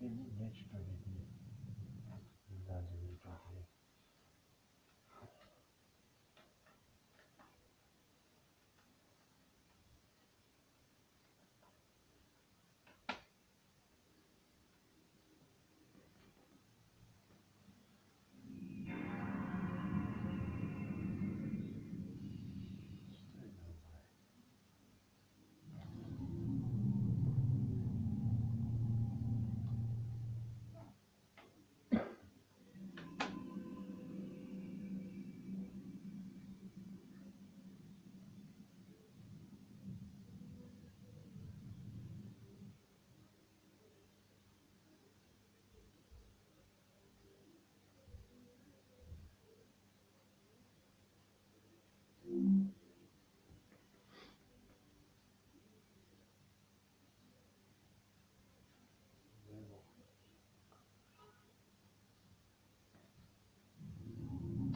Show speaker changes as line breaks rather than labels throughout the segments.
Demin geç görevini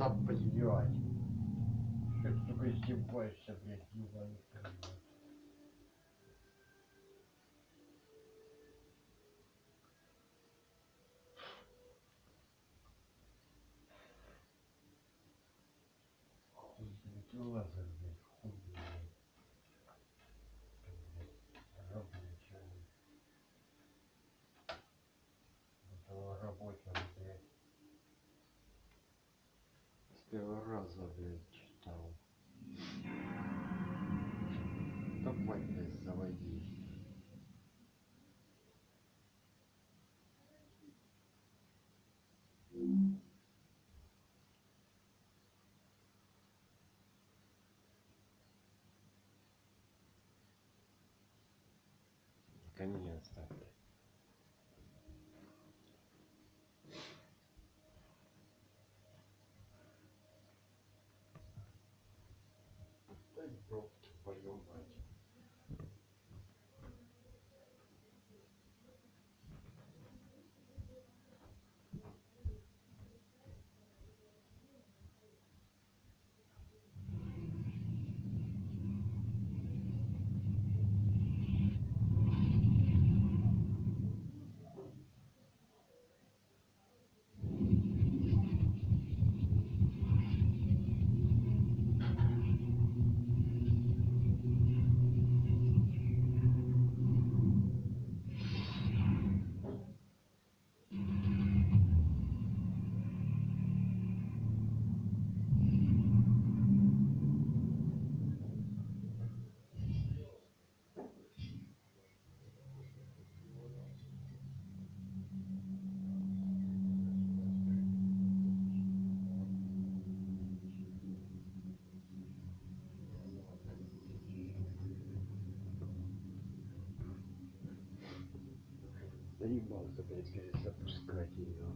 да блять что ты сука издеваешься раза, блядь, читал. Давай, блядь, заводи. Наконец-то. Дай пробки, твою мать. Заебался, блядь, перезапускать ее.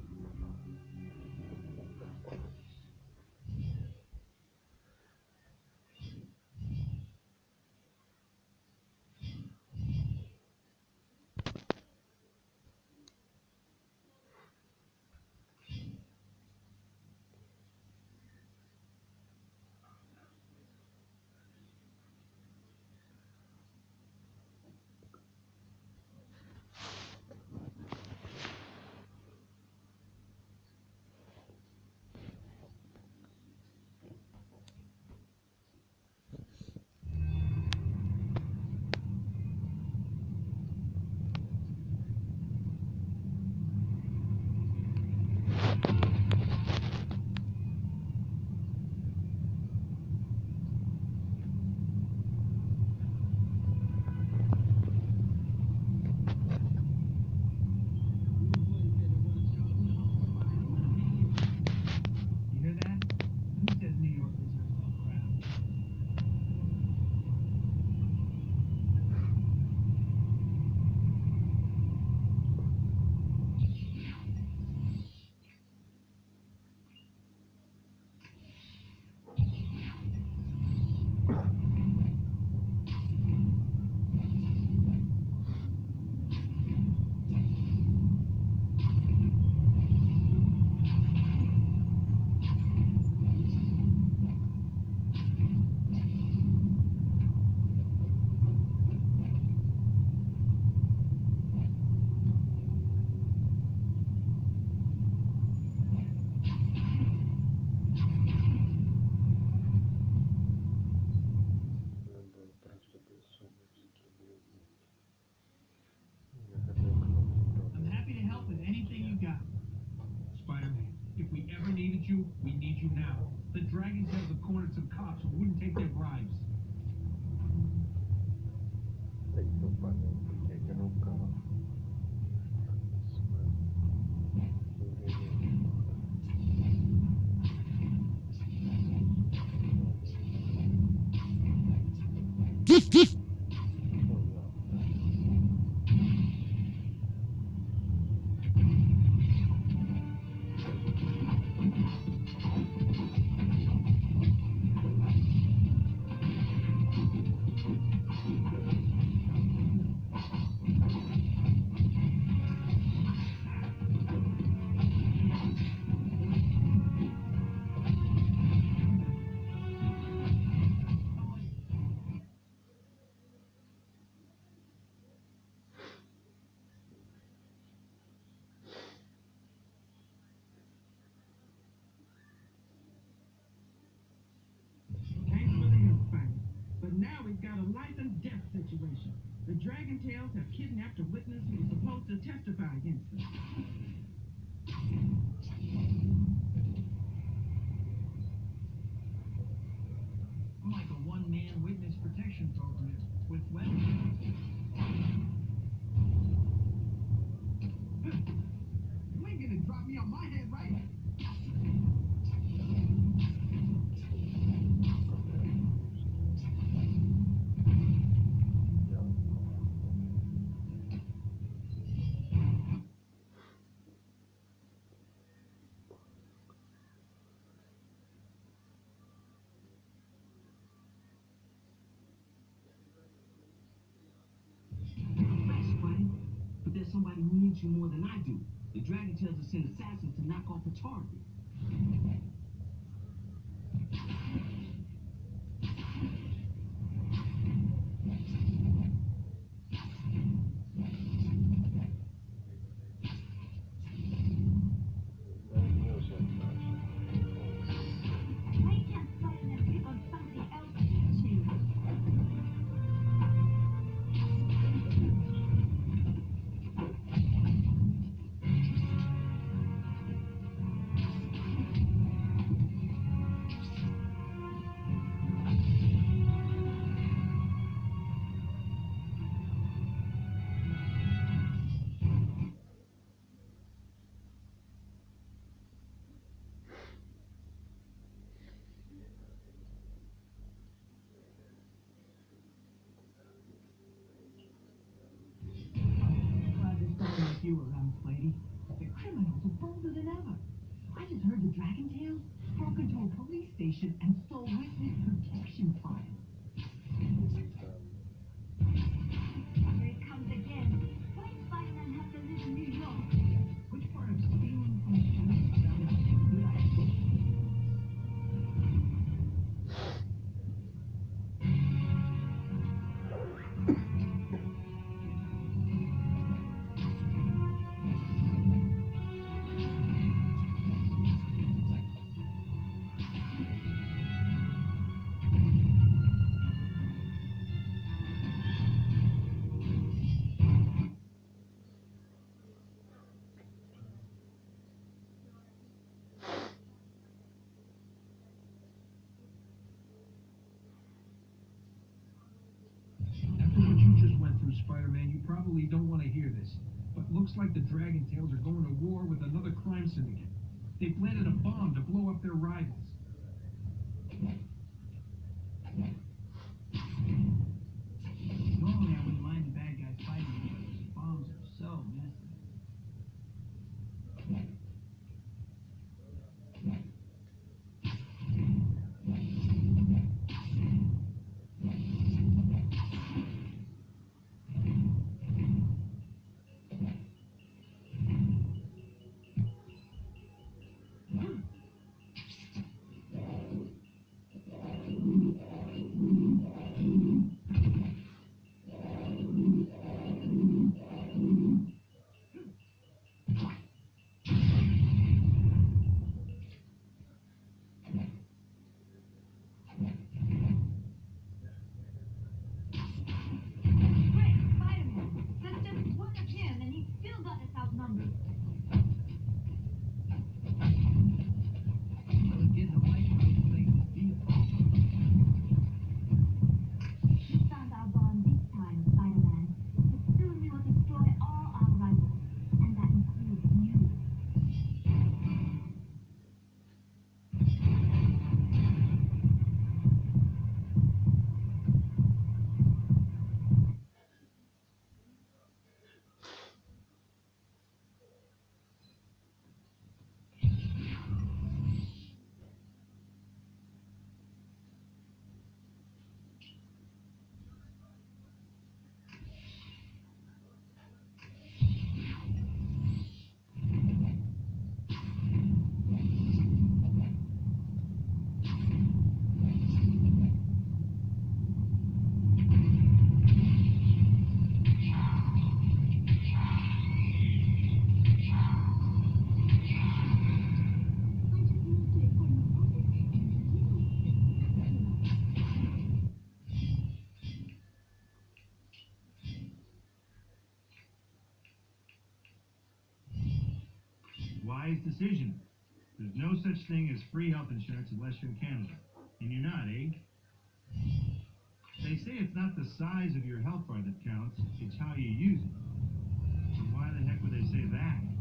cops wouldn't take their bribes. somebody who needs you more than I do. The dragon tells us to send assassins to knock off the target. probably don't want to hear this, but looks like the Dragon Tails are going to war with another crime syndicate. They planted a bomb to blow up their rivals.
decision. There's no such thing as free health insurance in Western Canada. And you're not, eh? They say it's not the size of your health bar that counts, it's how you use it. So why the heck would they say that?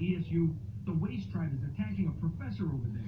ESU. The waste tribe is attacking a professor over there.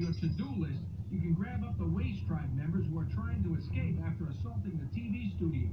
your to-do list, you can grab up the Waste Tribe members who are trying to escape after assaulting the TV studio.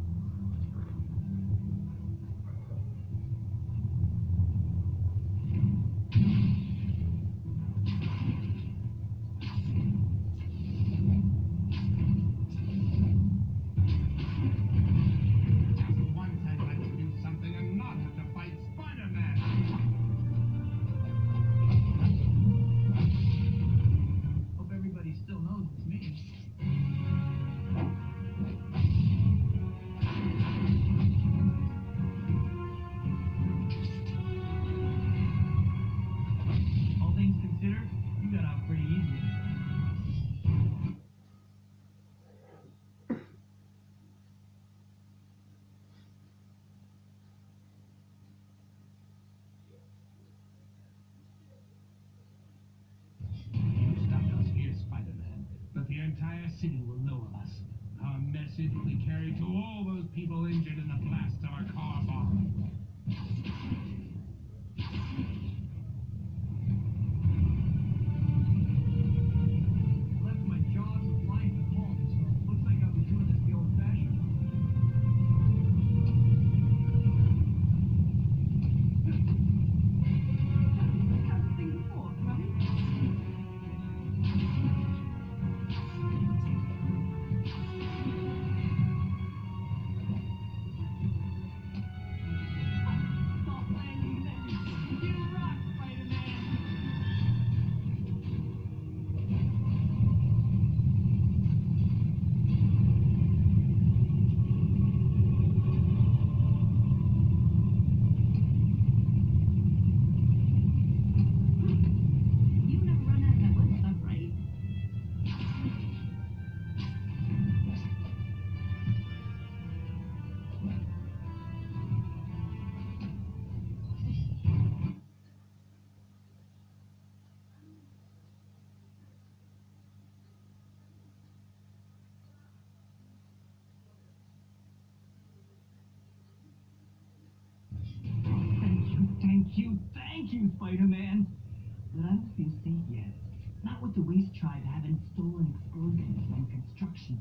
always tribe having have explosives
and
explode things construction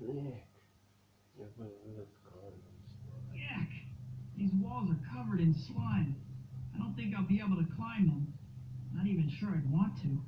Nick.
Yuck. These walls are covered in slime. I don't think I'll be able to climb them. Not even sure I'd want to.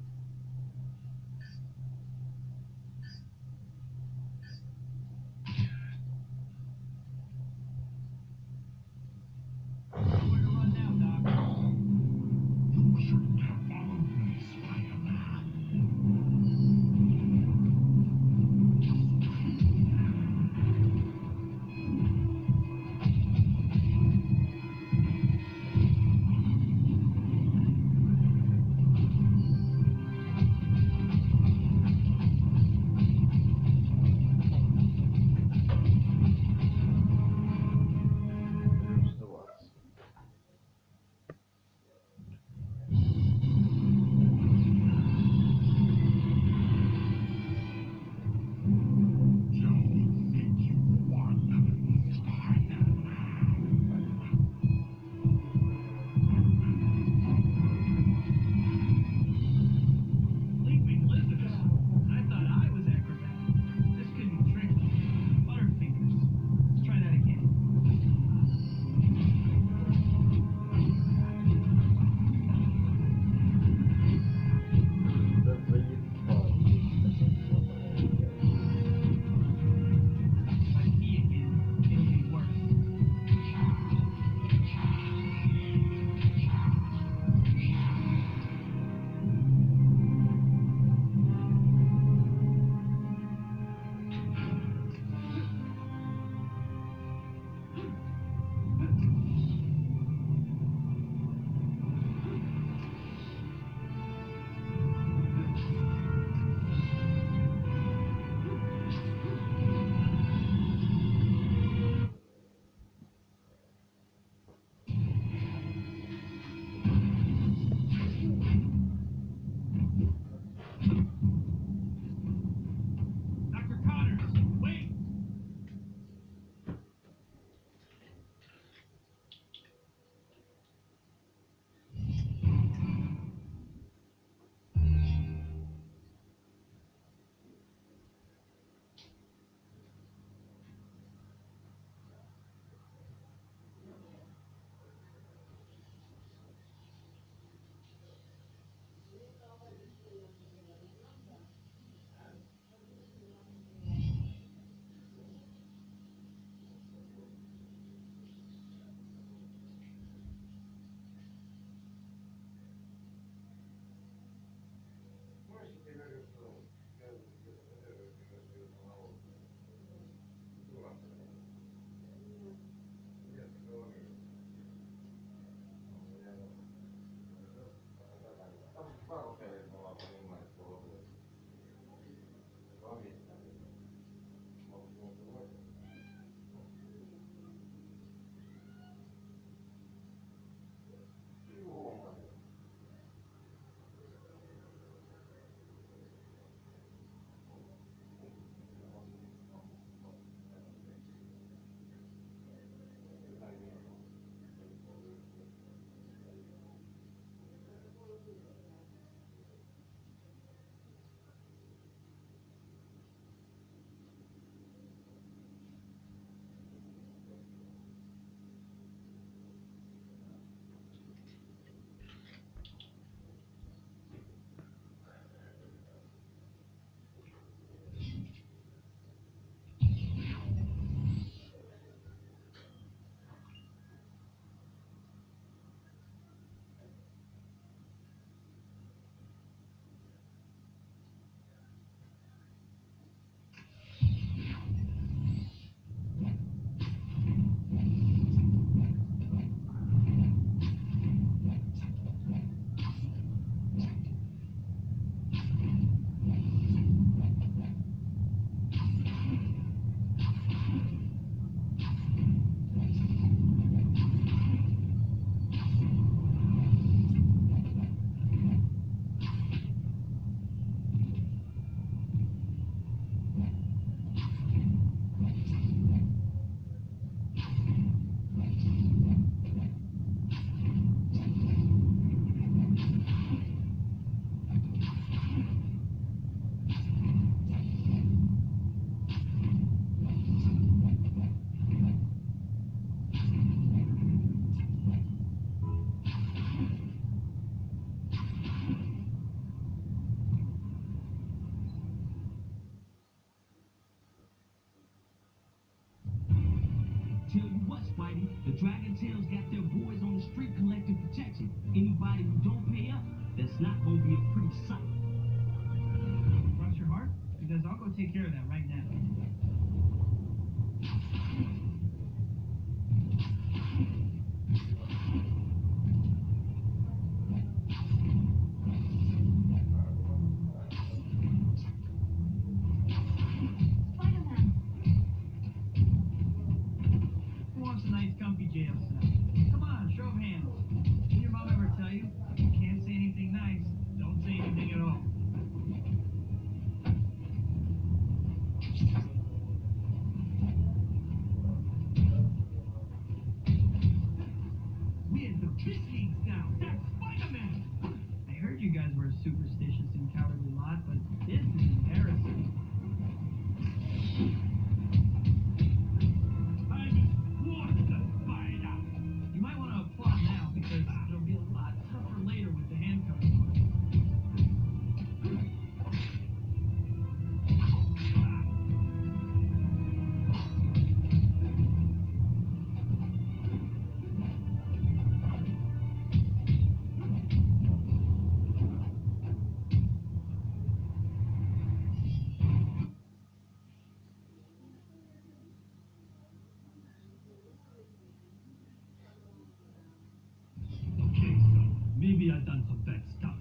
bad stuff,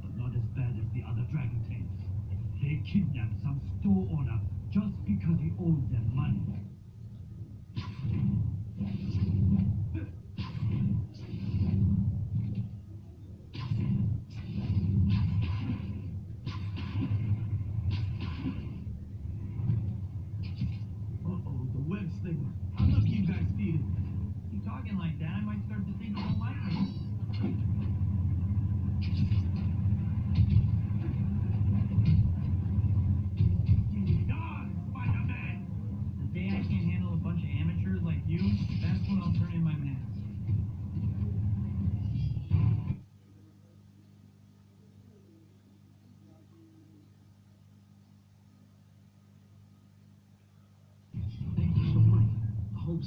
but not as bad as the other dragon tails. They kidnapped some store owner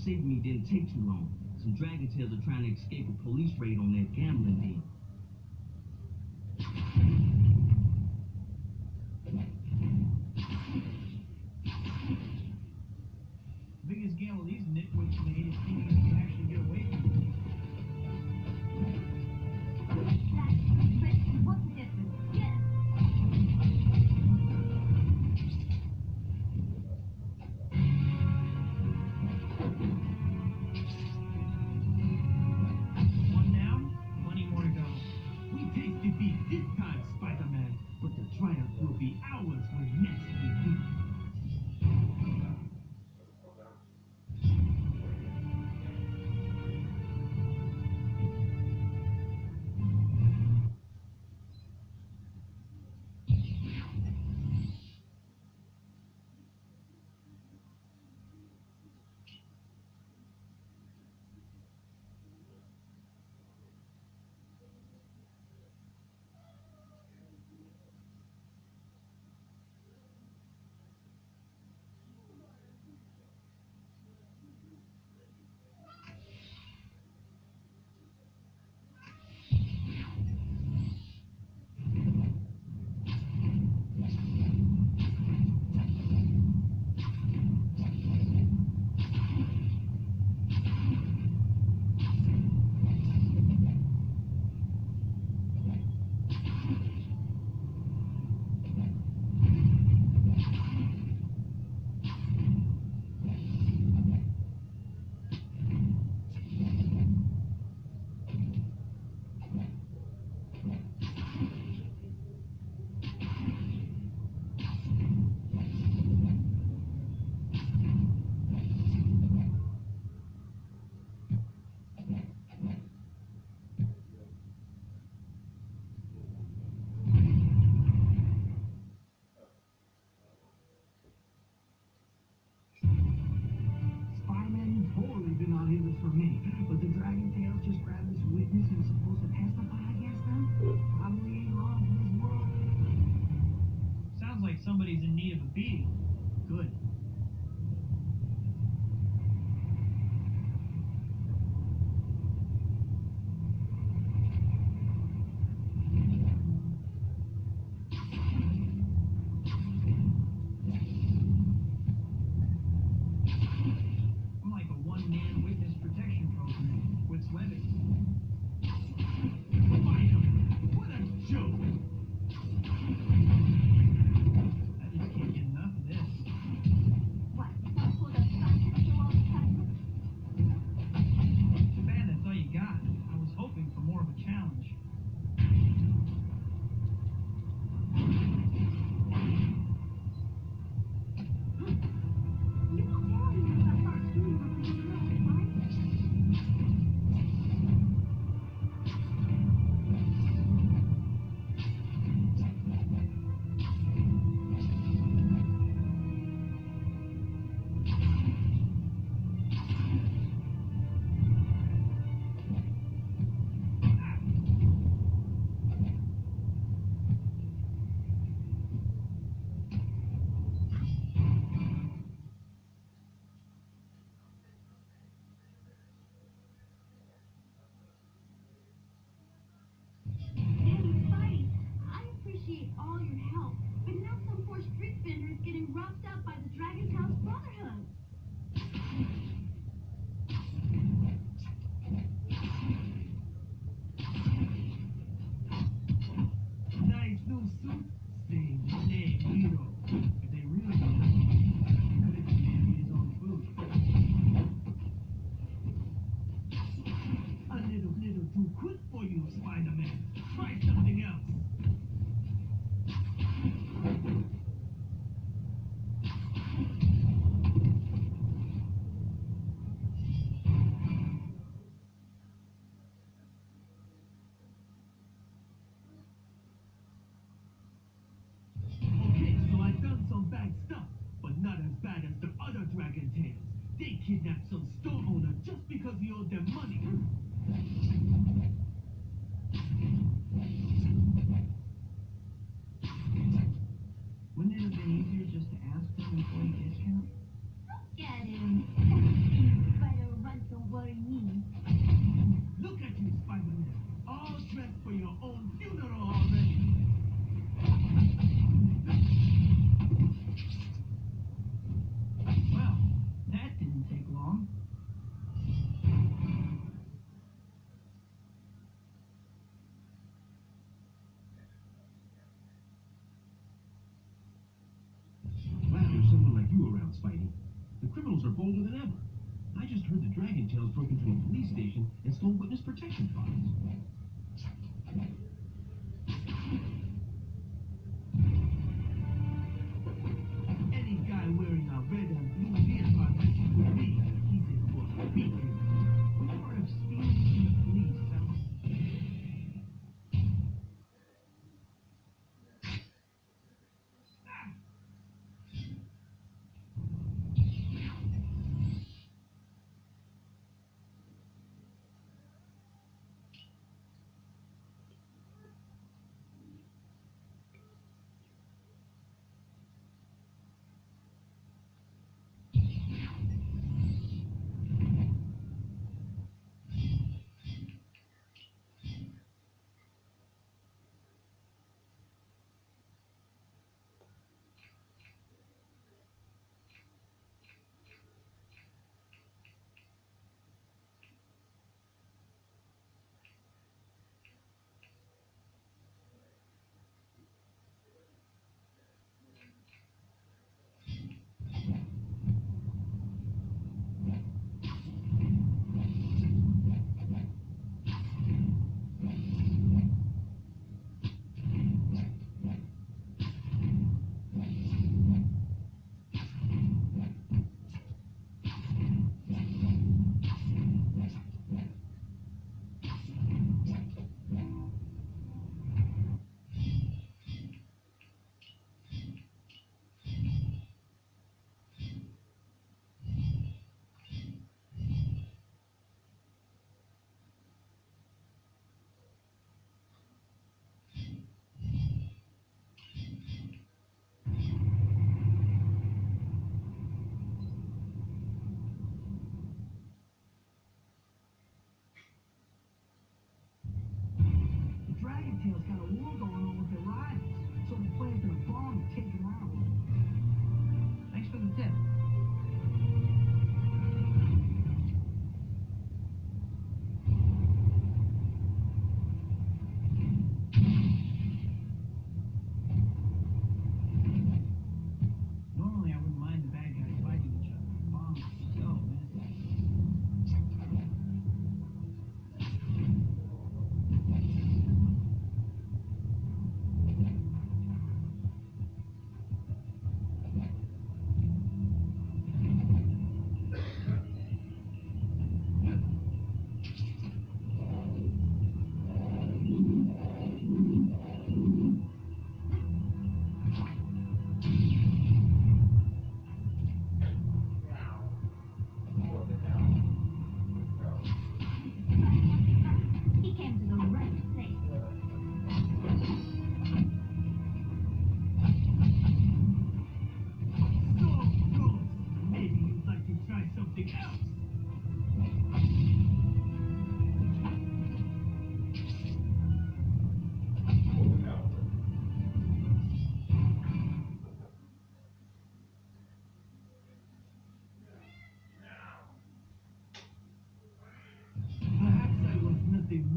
Saved Me
didn't take too long. Some dragon tails are trying to escape a police raid on that gambling den.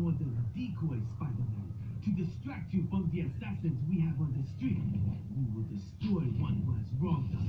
more
than a
decoy, Spider-Man, to distract you from the assassins we have on the street. We will destroy one who has wronged us.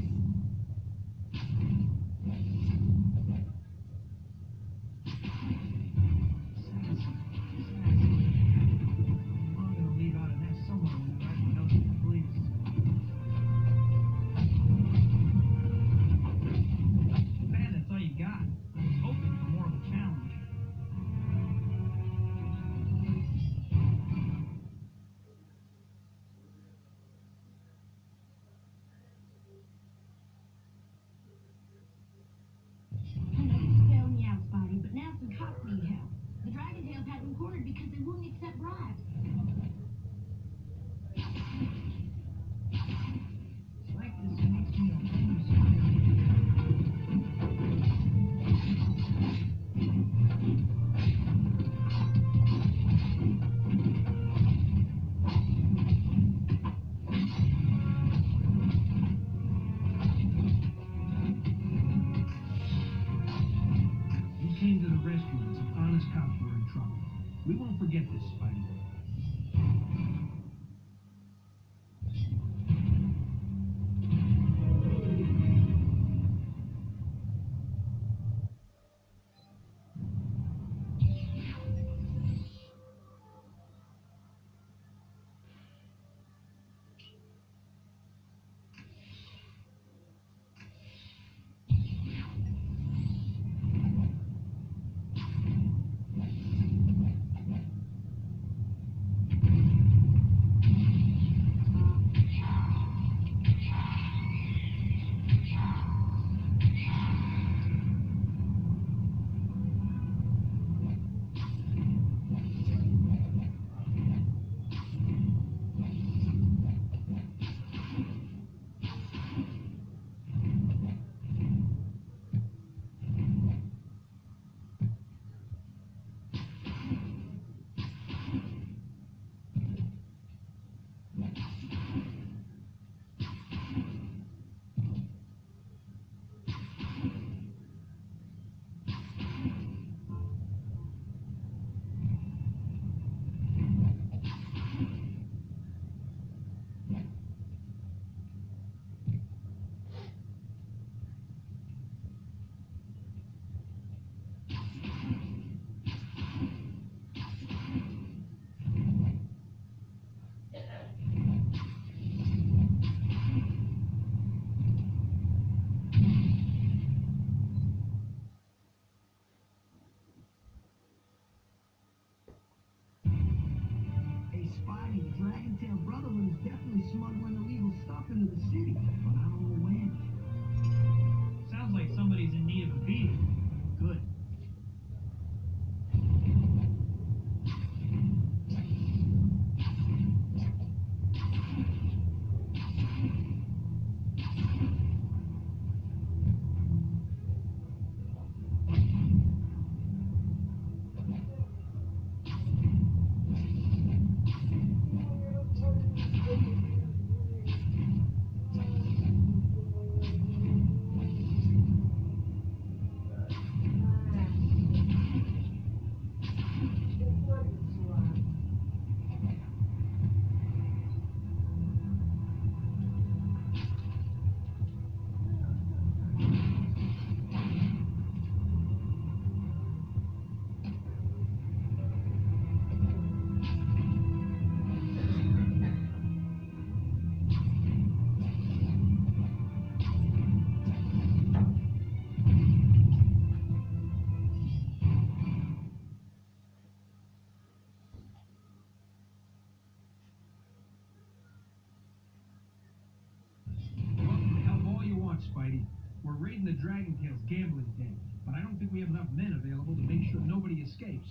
gambling game, but I don't think we have enough men available to make sure nobody escapes.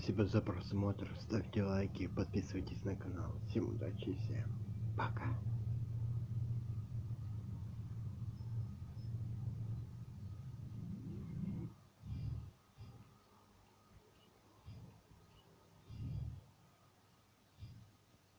Спасибо за просмотр, ставьте лайки, подписывайтесь на канал. Всем удачи всем пока.